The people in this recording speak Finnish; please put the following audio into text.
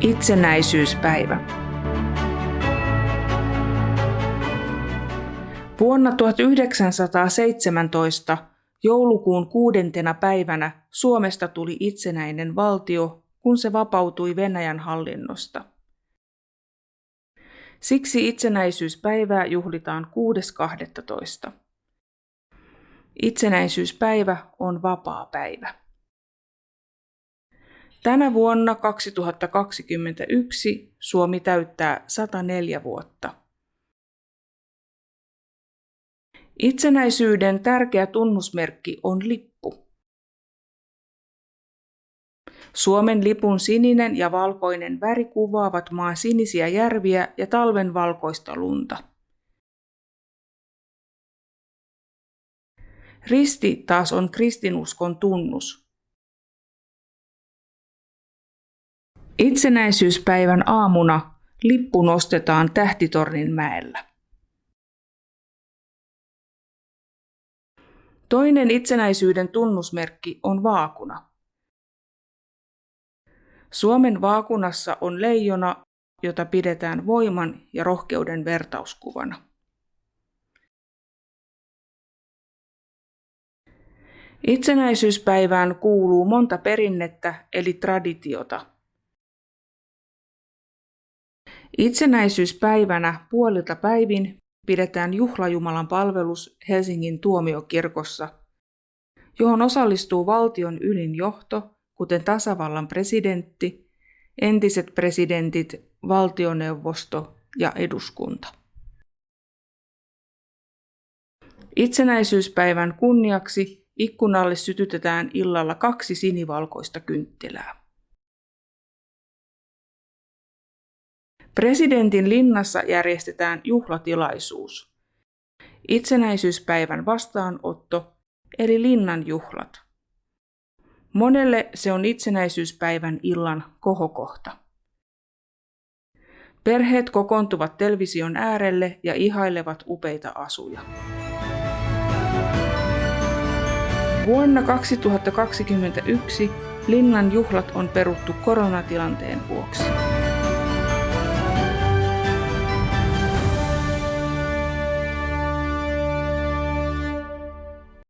Itsenäisyyspäivä. Vuonna 1917 joulukuun kuudentena päivänä Suomesta tuli itsenäinen valtio, kun se vapautui Venäjän hallinnosta. Siksi itsenäisyyspäivää juhlitaan 6.12. Itsenäisyyspäivä on vapaa päivä. Tänä vuonna 2021 Suomi täyttää 104 vuotta. Itsenäisyyden tärkeä tunnusmerkki on lippu. Suomen lipun sininen ja valkoinen väri kuvaavat maan sinisiä järviä ja talven valkoista lunta. Risti taas on kristinuskon tunnus. Itsenäisyyspäivän aamuna lippu nostetaan Tähtitornin mäellä. Toinen itsenäisyyden tunnusmerkki on vaakuna. Suomen vaakunassa on leijona, jota pidetään voiman ja rohkeuden vertauskuvana. Itsenäisyyspäivään kuuluu monta perinnettä eli traditiota. Itsenäisyyspäivänä puolilta päivin pidetään juhlajumalan palvelus Helsingin tuomiokirkossa, johon osallistuu valtion ylin johto, kuten tasavallan presidentti, entiset presidentit, valtioneuvosto ja eduskunta. Itsenäisyyspäivän kunniaksi ikkunalle sytytetään illalla kaksi sinivalkoista kynttilää. Presidentin linnassa järjestetään juhlatilaisuus. Itsenäisyyspäivän vastaanotto eli linnan juhlat. Monelle se on itsenäisyyspäivän illan kohokohta. Perheet kokoontuvat television äärelle ja ihailevat upeita asuja. Vuonna 2021 linnan juhlat on peruttu koronatilanteen vuoksi.